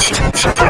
Shut up!